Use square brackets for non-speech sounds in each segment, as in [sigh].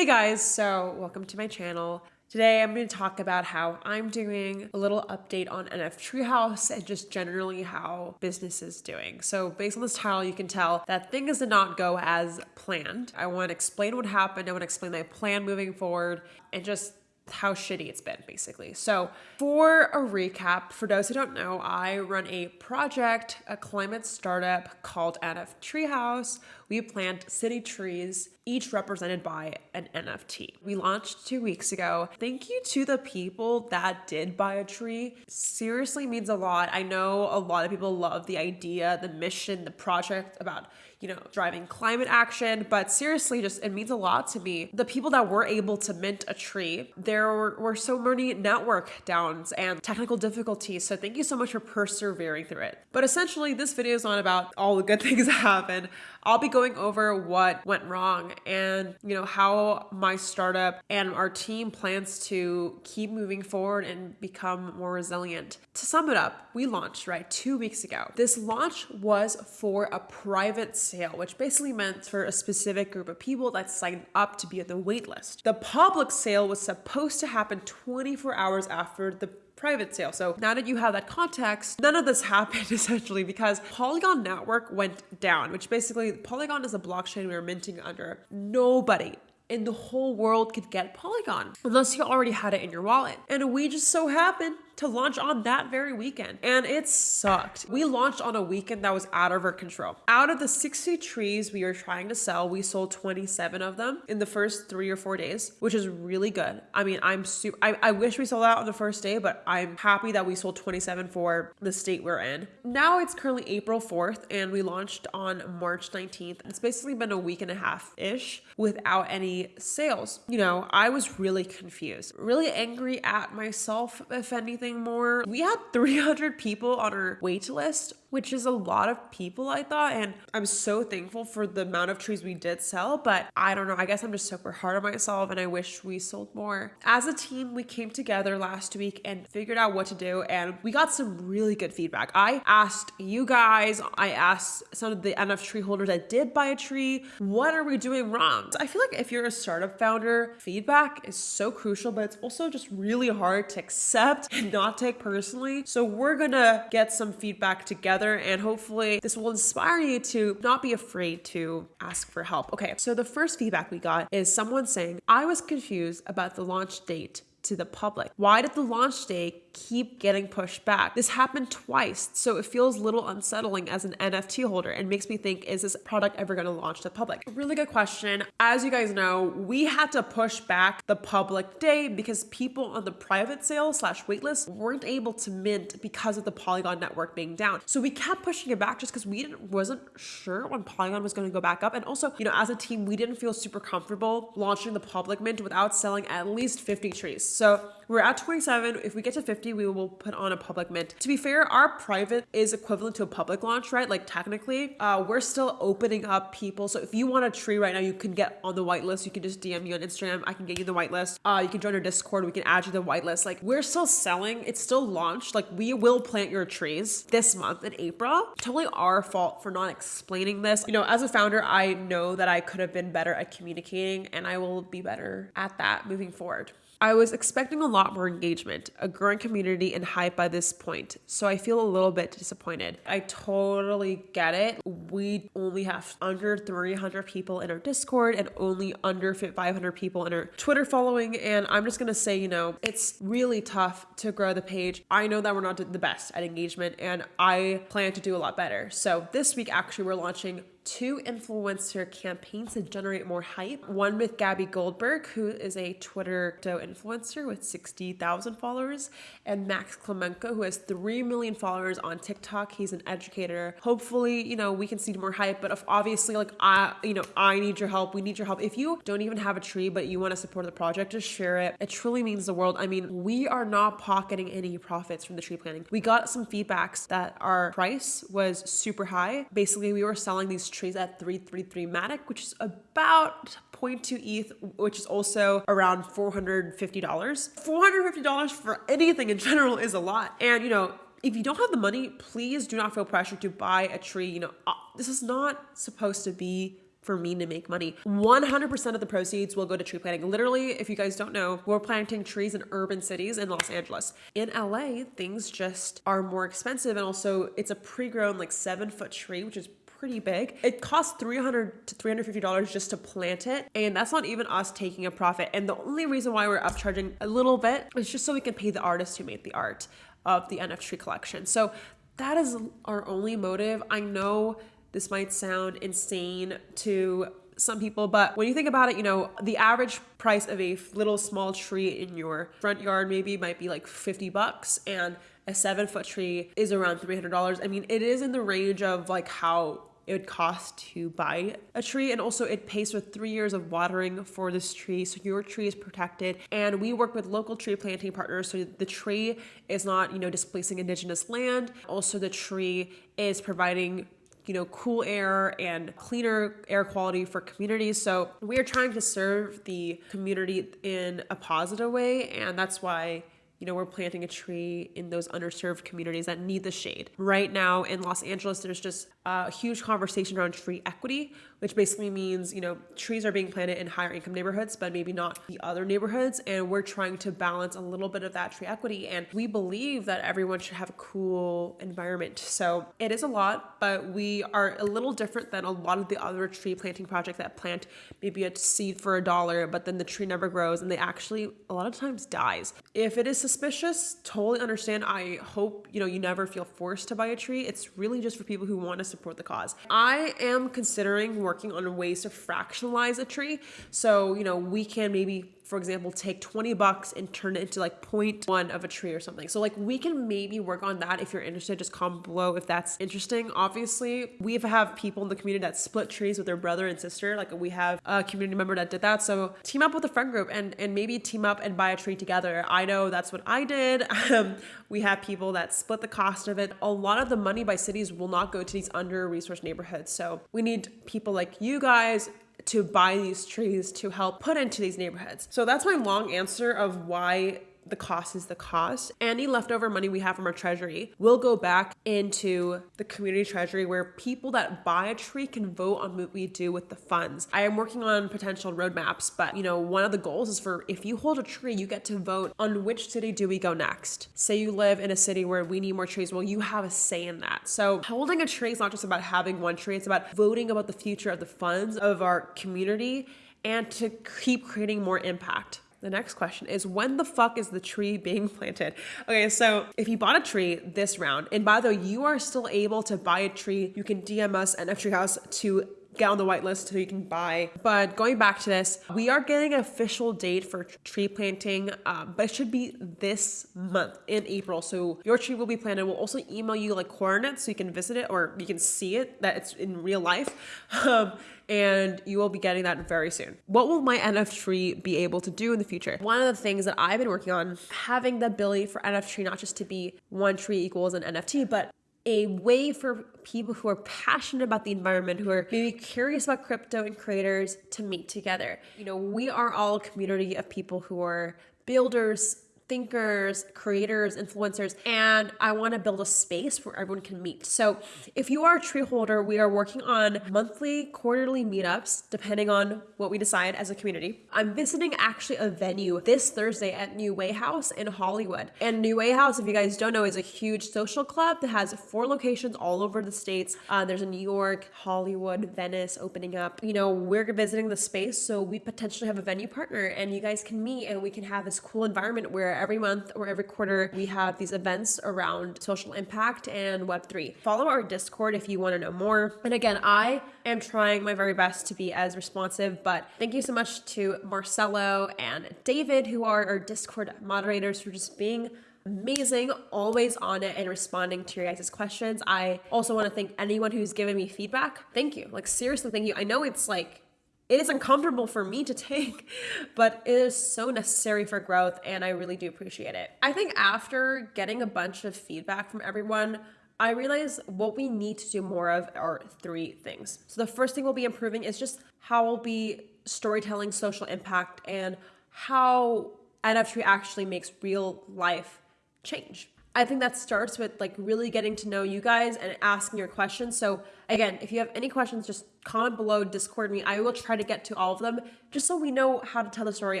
Hey guys, so welcome to my channel. Today I'm going to talk about how I'm doing, a little update on NF Treehouse, and just generally how business is doing. So based on this title, you can tell that things did not go as planned. I want to explain what happened, I want to explain my plan moving forward, and just how shitty it's been, basically. So, for a recap, for those who don't know, I run a project, a climate startup called NF Treehouse. We plant city trees, each represented by an NFT. We launched two weeks ago. Thank you to the people that did buy a tree. Seriously means a lot. I know a lot of people love the idea, the mission, the project about you know, driving climate action, but seriously, just it means a lot to me. The people that were able to mint a tree, there were, were so many network downs and technical difficulties. So thank you so much for persevering through it. But essentially, this video is not about all the good [laughs] things that happened. I'll be going over what went wrong and, you know, how my startup and our team plans to keep moving forward and become more resilient. To sum it up, we launched, right, two weeks ago. This launch was for a private sale, which basically meant for a specific group of people that signed up to be on the waitlist. The public sale was supposed to happen 24 hours after the private sale. So now that you have that context, none of this [laughs] happened essentially because Polygon network went down, which basically Polygon is a blockchain we are minting under. Nobody in the whole world could get Polygon unless you already had it in your wallet. And we just so happened to launch on that very weekend. And it sucked. We launched on a weekend that was out of our control. Out of the 60 trees we were trying to sell, we sold 27 of them in the first three or four days, which is really good. I mean, I'm super, I, I wish we sold out on the first day, but I'm happy that we sold 27 for the state we're in. Now it's currently April 4th and we launched on March 19th. It's basically been a week and a half ish without any sales. You know, I was really confused, really angry at myself, if anything more. We had [laughs] 300 people on our wait list which is a lot of people, I thought. And I'm so thankful for the amount of trees we did sell. But I don't know, I guess I'm just super hard on myself and I wish we sold more. As a team, we came together last week and figured out what to do. And we got some really good feedback. I asked you guys, I asked some of the NF tree holders that did buy a tree, what are we doing wrong? I feel like if you're a startup founder, feedback is so crucial, but it's also just really hard to accept and not take personally. So we're gonna get some feedback together and hopefully this will inspire you to not be afraid to ask for help. Okay, so the first feedback we got is someone saying, I was confused about the launch date to the public. Why did the launch day keep getting pushed back. This happened twice, so it feels a little unsettling as an NFT holder and makes me think, is this product ever going to launch to the public? Really good question. As you guys know, we had to push back the public day because people on the private sale slash waitlist weren't able to mint because of the Polygon network being down. So we kept pushing it back just because we didn't wasn't sure when Polygon was going to go back up. And also, you know, as a team, we didn't feel super comfortable launching the public mint without selling at least 50 trees. So we're at 27. If we get to 50, 50, we will put on a public mint. To be fair, our private is equivalent to a public launch, right? Like technically, uh, we're still opening up people. So if you want a tree right now, you can get on the whitelist. You can just DM me on Instagram. I can get you the whitelist. Uh, you can join our Discord. We can add you to the whitelist. Like we're still selling. It's still launched. Like we will plant your trees this month in April. Totally our fault for not explaining this. You know, as a founder, I know that I could have been better at communicating and I will be better at that moving forward. I was expecting a lot more engagement, a growing community, and hype by this point, so I feel a little bit disappointed. I totally get it. We only have under 300 people in our Discord and only under 500 people in our Twitter following, and I'm just gonna say, you know, it's really tough to grow the page. I know that we're not the best at engagement, and I plan to do a lot better. So this week, actually, we're launching two influencer campaigns to generate more hype. One with Gabby Goldberg, who is a Twitter influencer with 60,000 followers, and Max Klymenko, who has 3 million followers on TikTok. He's an educator. Hopefully, you know, we can see more hype, but if obviously, like, I, you know, I need your help. We need your help. If you don't even have a tree, but you want to support the project, just share it. It truly means the world. I mean, we are not pocketing any profits from the tree planting. We got some feedbacks that our price was super high. Basically, we were selling these trees at 333 Matic, which is about 0.2 ETH, which is also around $450. $450 for anything in general is a lot. And, you know, if you don't have the money, please do not feel pressure to buy a tree. You know, uh, this is not supposed to be for me to make money. 100% of the proceeds will go to tree planting. Literally, if you guys don't know, we're planting trees in urban cities in Los Angeles. In LA, things just are more expensive. And also, it's a pre grown, like seven foot tree, which is pretty big. It costs 300 to $350 just to plant it. And that's not even us taking a profit. And the only reason why we're upcharging a little bit is just so we can pay the artist who made the art of the NF tree collection. So that is our only motive. I know this might sound insane to some people, but when you think about it, you know, the average price of a little small tree in your front yard maybe might be like 50 bucks and a seven foot tree is around $300. I mean, it is in the range of like how it would cost to buy a tree and also it pays for three years of watering for this tree so your tree is protected and we work with local tree planting partners so the tree is not you know displacing indigenous land also the tree is providing you know, cool air and cleaner air quality for communities. So we are trying to serve the community in a positive way. And that's why you know, we're planting a tree in those underserved communities that need the shade. Right now in Los Angeles, there's just a huge conversation around tree equity, which basically means, you know, trees are being planted in higher income neighborhoods, but maybe not the other neighborhoods. And we're trying to balance a little bit of that tree equity. And we believe that everyone should have a cool environment. So it is a lot, but we are a little different than a lot of the other tree planting projects that plant maybe a seed for a dollar, but then the tree never grows and they actually a lot of times dies. If it is suspicious, totally understand. I hope, you know, you never feel forced to buy a tree. It's really just for people who want to support the cause. I am considering working on ways to fractionalize a tree. So, you know, we can maybe for example, take 20 bucks and turn it into like 0.1 of a tree or something. So like we can maybe work on that if you're interested, just comment below if that's interesting. Obviously, we have people in the community that split trees with their brother and sister. Like we have a community member that did that. So team up with a friend group and, and maybe team up and buy a tree together. I know that's what I did. [laughs] Um, we have people that split the cost of it. A lot of the money by cities will not go to these under resourced neighborhoods. So we need people like you guys to buy these trees to help put into these neighborhoods. So that's my long answer of why the cost is the cost. Any leftover money we have from our treasury will go back into the community treasury where people that buy a tree can vote on what we do with the funds. I am working on potential roadmaps, but you know, one of the goals is for if you hold a tree, you get to vote on which city do we go next. Say you live in a city where we need more trees, well, you have a say in that. So holding a tree is not just about having one tree, it's about voting about the future of the funds of our community and to keep creating more impact. The next question is when the fuck is the tree being planted? Okay, so if you bought a tree this round, and by the way, you are still able to buy a tree, you can DM us at F House to get on the whitelist so you can buy. But going back to this, we are getting an official date for tree planting, um, but it should be this month in April. So your tree will be planted. We'll also email you like coordinates so you can visit it or you can see it that it's in real life. [laughs] Um, and you will be getting that very soon. What will my NF tree be able to do in the future? One of the things that I've been working on, having the ability for NF tree not just to be one tree equals an NFT, but a way for people who are passionate about the environment, who are maybe curious about crypto and creators to meet together. You know, we are all a community of people who are builders, thinkers, creators, influencers, and I want to build a space where everyone can meet. So if you are a tree holder, we are working on monthly, quarterly meetups, depending on what we decide as a community. I'm visiting actually a venue this Thursday at NeueHouse in Hollywood. And NeueHouse, if you guys don't know, is a huge social club that has four locations all over the states. Uh, there's a New York, Hollywood, Venice opening up. You know, we're visiting the space, so we potentially have a venue partner and you guys can meet and we can have this cool environment where every month or every quarter we have these events around social impact and Web3. Follow our Discord if you want to know more. And again, I am trying my very best to be as responsive, but thank you so much to Marcelo and David, who are our Discord moderators, for just being amazing, always on it and responding to your guys' questions. I also want to thank anyone who's given me feedback. Thank you. Like, seriously, thank you. I know it's like it is uncomfortable for me to take, [laughs] but it is so necessary for growth and I really do appreciate it. I think after getting a bunch of feedback from everyone, I realize what we need to do more of are three things. So the first thing we'll be improving is just how we'll be storytelling social impact and how NFT actually makes real life change. I think that starts with like really getting to know you guys and asking your questions. So again, if you have any questions, just comment below, Discord me. I will try to get to all of them just so we know how to tell the story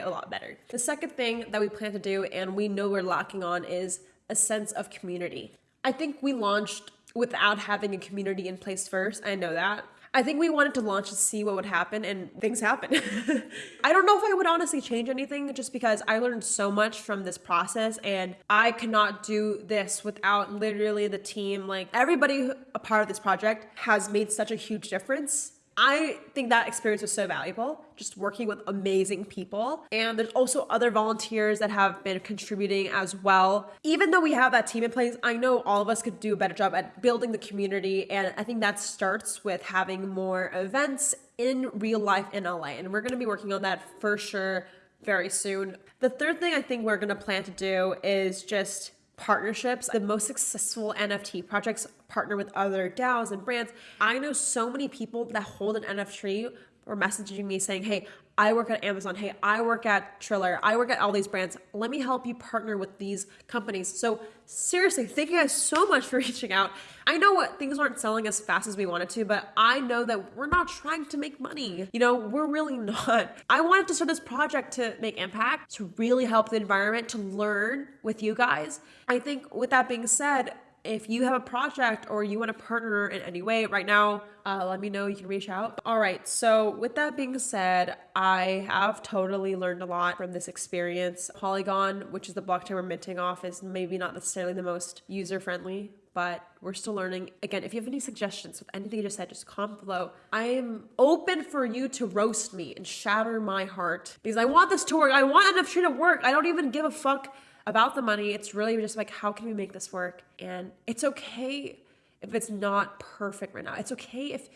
a lot better. The second thing that we plan to do and we know we're lacking on is a sense of community. I think we launched without having a community in place first. I know that. I think we wanted to launch to see what would happen, and things happen. [laughs] I don't know if I would honestly change anything just because I learned so much from this process, and I cannot do this without literally the team. Like, everybody a part of this project has made such a huge difference I think that experience was so valuable, just working with amazing people. And there's also other volunteers that have been contributing as well. Even though we have that team in place, I know all of us could do a better job at building the community. And I think that starts with having more events in real life in LA. And we're going to be working on that for sure very soon. The third thing I think we're going to plan to do is just partnerships. The most successful NFT projects partner with other DAOs and brands. I know so many people that hold an NFT or messaging me saying, hey, I work at Amazon. Hey, I work at Triller. I work at all these brands. Let me help you partner with these companies. So seriously, thank you guys so much for [laughs] reaching out. I know what things aren't selling as fast as we wanted to, but I know that we're not trying to make money. You know, we're really [laughs] not. I wanted to start this project to make impact, to really help the environment, to learn with you guys. I think with that being said, if you have a project or you want to partner in any way right now, uh, let me know. You can reach out. All right. So, with that being said, I have totally learned a lot from this experience. Polygon, which is the blockchain we're minting off, is maybe not necessarily the most user friendly, but we're still learning. Again, if you have any suggestions with anything you just said, just comment below. I am open for you to roast me and shatter my heart because I want this to work. I want NFT to work. I don't even give a fuck about the money. It's really just like, how can we make this work? And it's okay if it's not perfect right now. It's okay if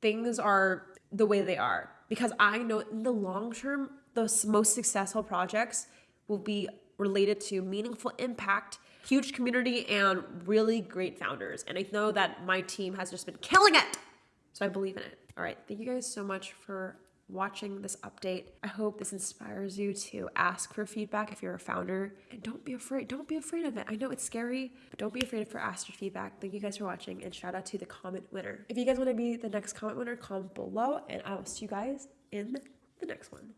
things are the way they are because I know in the long term, the most successful projects will be related to meaningful impact, huge community, and really great founders. And I know that my team has just been killing it. So I believe in it. All right. Thank you guys so much for watching this update. I hope this inspires you to ask for feedback if you're a founder and don't be afraid. Don't be afraid of it. I know it's scary, but don't be afraid for feedback. Thank you guys for watching and shout out to the comment winner. If you guys want to be the next comment winner, comment below and I will see you guys in the next one.